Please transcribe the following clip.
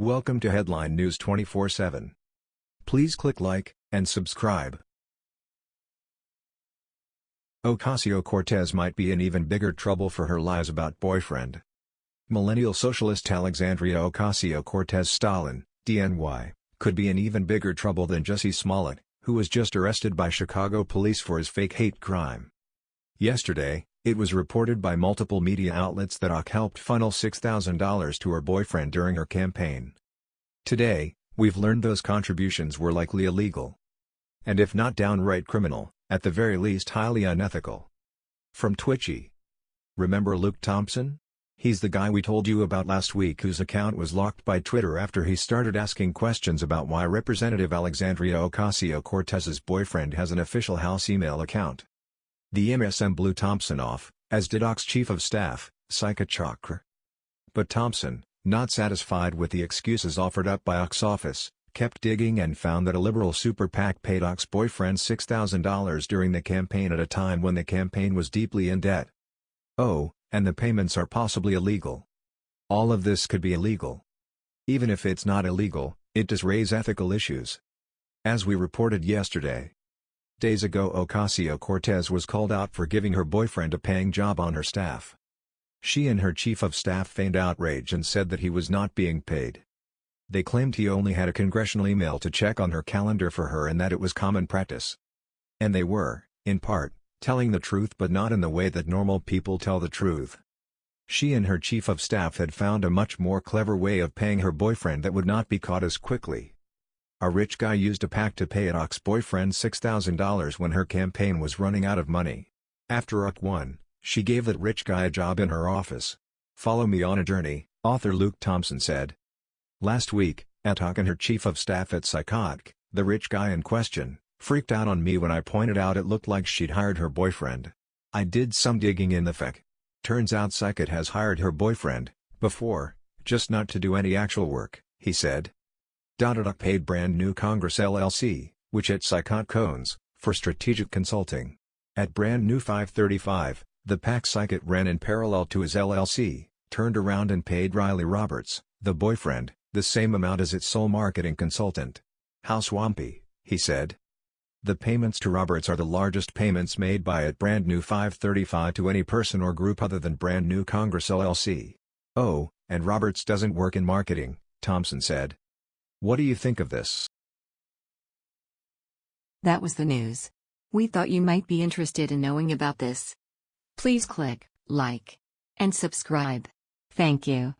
Welcome to Headline News 24/7. Please click like and subscribe. Ocasio-Cortez might be in even bigger trouble for her lies about boyfriend. Millennial socialist Alexandria Ocasio-Cortez Stalin, DNY, could be in even bigger trouble than Jussie Smollett, who was just arrested by Chicago police for his fake hate crime. Yesterday, it was reported by multiple media outlets that Ock helped funnel $6,000 to her boyfriend during her campaign. Today, we've learned those contributions were likely illegal. And if not downright criminal, at the very least highly unethical. From Twitchy. Remember Luke Thompson? He's the guy we told you about last week whose account was locked by Twitter after he started asking questions about why Representative Alexandria Ocasio-Cortez's boyfriend has an official House email account. The MSM blew Thompson off, as did Ock's chief of staff, Saikat Chokre. But Thompson, not satisfied with the excuses offered up by Ock's office, kept digging and found that a liberal super PAC paid Ock's boyfriend $6,000 during the campaign at a time when the campaign was deeply in debt. Oh, and the payments are possibly illegal. All of this could be illegal. Even if it's not illegal, it does raise ethical issues. As we reported yesterday, Days ago Ocasio-Cortez was called out for giving her boyfriend a paying job on her staff. She and her chief of staff feigned outrage and said that he was not being paid. They claimed he only had a congressional email to check on her calendar for her and that it was common practice. And they were, in part, telling the truth but not in the way that normal people tell the truth. She and her chief of staff had found a much more clever way of paying her boyfriend that would not be caught as quickly. A rich guy used a PAC to pay Ock's boyfriend $6,000 when her campaign was running out of money. After Ock won, she gave that rich guy a job in her office. Follow me on a journey, author Luke Thompson said. Last week, Atok and her chief of staff at Psychotic, the rich guy in question, freaked out on me when I pointed out it looked like she'd hired her boyfriend. I did some digging in the FEC. Turns out Psychot has hired her boyfriend, before, just not to do any actual work, he said. Dotadok paid Brand New Congress LLC, which at Psychot Cones, for strategic consulting. At Brand New 535, the PAC Psychot ran in parallel to his LLC, turned around and paid Riley Roberts, the boyfriend, the same amount as its sole marketing consultant. How swampy, he said. The payments to Roberts are the largest payments made by at Brand New 535 to any person or group other than Brand New Congress LLC. Oh, and Roberts doesn't work in marketing, Thompson said. What do you think of this? That was the news. We thought you might be interested in knowing about this. Please click like and subscribe. Thank you.